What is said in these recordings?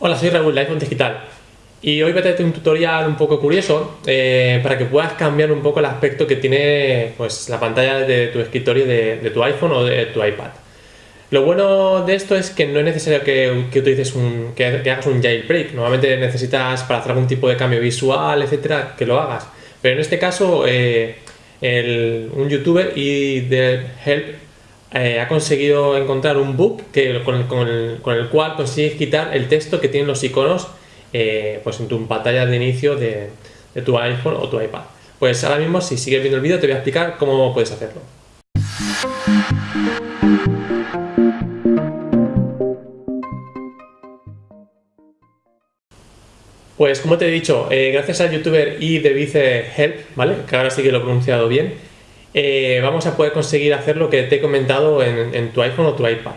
Hola, soy Raúl de iPhone Digital y hoy voy a traerte un tutorial un poco curioso eh, para que puedas cambiar un poco el aspecto que tiene pues, la pantalla de tu escritorio de, tu iPhone o de tu iPad. Lo bueno de esto es que no es necesario que, utilices un, que, hagas un jailbreak. Normalmente necesitas para hacer algún tipo de cambio visual, etcétera, que lo hagas. Pero en este caso, eh, un youtuber y de Help eh, ha conseguido encontrar un bug que, con, el, cual consigues quitar el texto que tienen los iconos eh, pues en tu pantalla de inicio de, tu iPhone o tu iPad. Pues ahora mismo, si sigues viendo el vídeo, te voy a explicar cómo puedes hacerlo. Pues como te he dicho, eh, gracias al youtuber y de Vice ¿vale? Que ahora sí que lo he pronunciado bien, eh, vamos a poder conseguir hacer lo que te he comentado en, tu iPhone o tu iPad.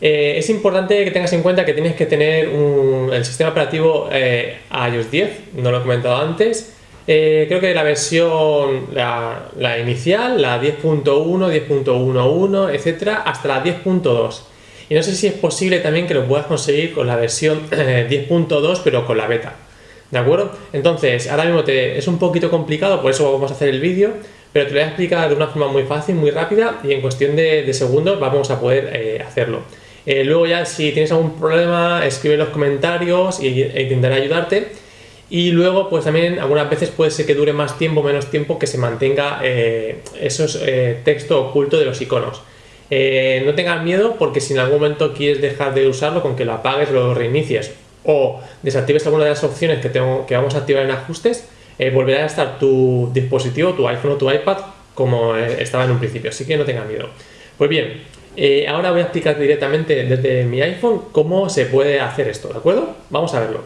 Eh, es importante que tengas en cuenta que tienes que tener el sistema operativo eh, iOS 10, no lo he comentado antes. creo que la versión, la, inicial, la 10.1, 10.11, etcétera, hasta la 10.2. Y no sé si es posible también que lo puedas conseguir con la versión 10.2, pero con la beta. ¿De acuerdo? Entonces, ahora mismo te, es un poquito complicado, por eso vamos a hacer el vídeo pero te lo voy a explicar de una forma muy fácil, muy rápida y en cuestión de, segundos vamos a poder eh, hacerlo. Eh, luego ya si tienes algún problema escribe en los comentarios y, e intentaré ayudarte y luego pues también algunas veces puede ser que dure más tiempo menos tiempo que se mantenga eh, esos texto oculto de los iconos. no tengas miedo porque si en algún momento quieres dejar de usarlo con que lo apagues lo reinicies o desactives alguna de las opciones que, tengo, que vamos a activar en ajustes eh, volverá a estar tu dispositivo, tu iPhone o tu iPad como eh, estaba en un principio, así que no tengas miedo. Pues bien, eh, ahora voy a explicar directamente desde mi iPhone cómo se puede hacer esto, ¿de acuerdo? Vamos a verlo.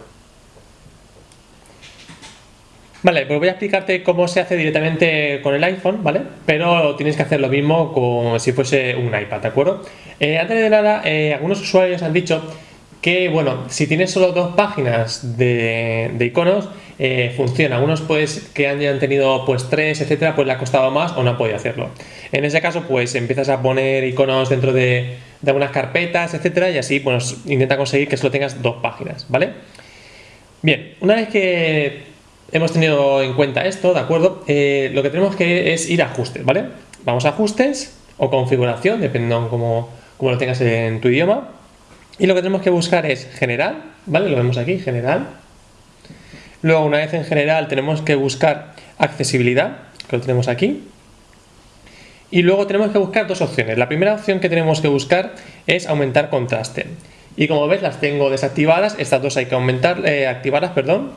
Vale, pues voy a explicarte cómo se hace directamente con el iPhone, ¿vale? Pero tienes que hacer lo mismo como si fuese un iPad, ¿de acuerdo? antes de nada, algunos usuarios han dicho que, bueno, si tienes solo dos páginas de, iconos, eh, funciona. Algunos pues que hayan tenido pues tres, etcétera, pues le ha costado más o no ha podido hacerlo. En ese caso, pues empiezas a poner iconos dentro de, algunas carpetas, etcétera, y así pues intenta conseguir que solo tengas dos páginas, ¿vale? Bien, una vez que hemos tenido en cuenta esto, ¿de acuerdo? Eh, lo que tenemos que es ir a ajustes, ¿vale? Vamos a ajustes o configuración, dependiendo cómo, cómo lo tengas en tu idioma. Y lo que tenemos que buscar es general, ¿vale? Lo vemos aquí, general. Luego, una vez en general, tenemos que buscar accesibilidad, que lo tenemos aquí. Y luego tenemos que buscar dos opciones. La primera opción que tenemos que buscar es aumentar contraste. Y como ves, las tengo desactivadas. Estas dos hay que aumentar, eh, activarlas, perdón.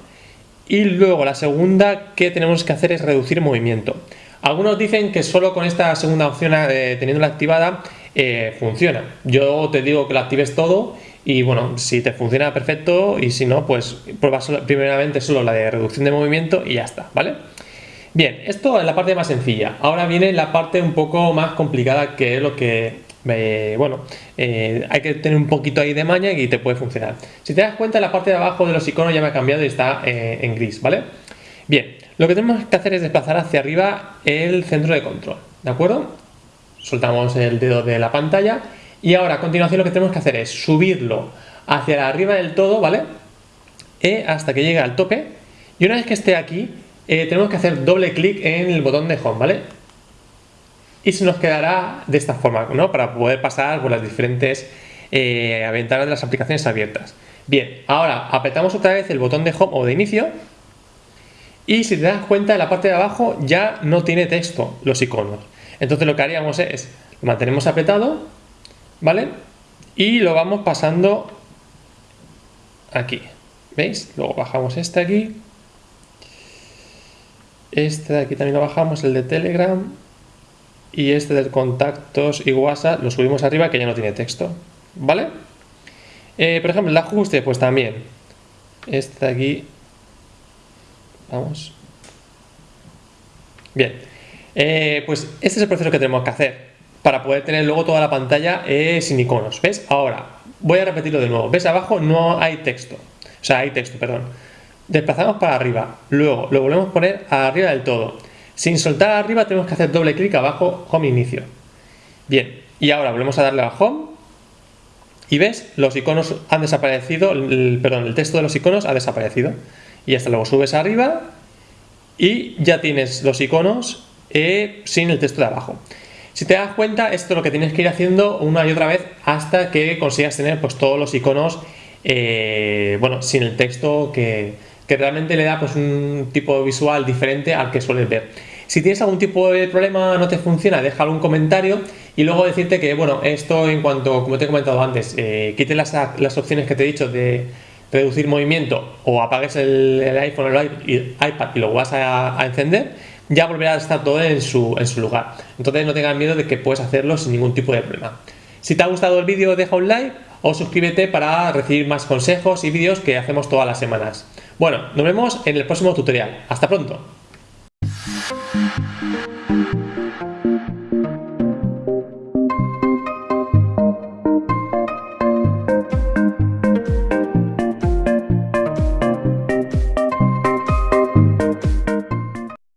Y luego la segunda que tenemos que hacer es reducir movimiento. Algunos dicen que solo con esta segunda opción, eh, teniéndola activada, eh, funciona. Yo te digo que lo actives todo y bueno, si te funciona perfecto y si no, pues pruebas primeramente solo la de reducción de movimiento y ya está, ¿vale? Bien, esto es la parte más sencilla. Ahora viene la parte un poco más complicada que es lo que, eh, bueno, eh, hay que tener un poquito ahí de maña y te puede funcionar. Si te das cuenta, la parte de abajo de los iconos ya me ha cambiado y está en gris, ¿vale? Bien, lo que tenemos que hacer es desplazar hacia arriba el centro de control, ¿de acuerdo? Soltamos el dedo de la pantalla y ahora a continuación lo que tenemos que hacer es subirlo hacia arriba del todo, ¿vale? E hasta que llegue al tope y una vez que esté aquí eh, tenemos que hacer doble clic en el botón de home, ¿vale? Y se nos quedará de esta forma, ¿no? Para poder pasar por las diferentes eh, ventanas de las aplicaciones abiertas. Bien, ahora apretamos otra vez el botón de home o de inicio y si te das cuenta en la parte de abajo ya no tiene texto los iconos. Entonces lo que haríamos es, lo mantenemos apretado, ¿vale? Y lo vamos pasando aquí, ¿veis? Luego bajamos este aquí, este de aquí también lo bajamos, el de Telegram, y este de contactos y WhatsApp lo subimos arriba que ya no tiene texto, ¿vale? Eh, por ejemplo, el ajuste, pues también, este de aquí, vamos, bien, eh, pues este es el proceso que tenemos que hacer para poder tener luego toda la pantalla eh, sin iconos. ¿Ves? Ahora, voy a repetirlo de nuevo. ¿Ves? Abajo no hay texto. O sea, hay texto, perdón. Desplazamos para arriba. Luego lo volvemos a poner arriba del todo. Sin soltar arriba tenemos que hacer doble clic abajo, Home Inicio. Bien, y ahora volvemos a darle a Home. y ves, los iconos han desaparecido, perdón, el texto de los iconos ha desaparecido. Y hasta luego subes arriba y ya tienes los iconos eh, sin el texto de abajo. Si te das cuenta, esto es lo que tienes que ir haciendo una y otra vez hasta que consigas tener pues, todos los iconos eh, bueno, sin el texto que, que, realmente le da pues, un tipo visual diferente al que sueles ver. Si tienes algún tipo de problema, no te funciona, déjalo un comentario y luego decirte que, bueno, esto en cuanto, como te he comentado antes, eh, las, las opciones que te he dicho de reducir movimiento o apagues el, iPhone o el iPad y lo vas a, encender, ya volverá a estar todo en su, lugar. Entonces no tengas miedo de que puedes hacerlo sin ningún tipo de problema. Si te ha gustado el vídeo, deja un like o suscríbete para recibir más consejos y vídeos que hacemos todas las semanas. Bueno, nos vemos en el próximo tutorial. Hasta pronto.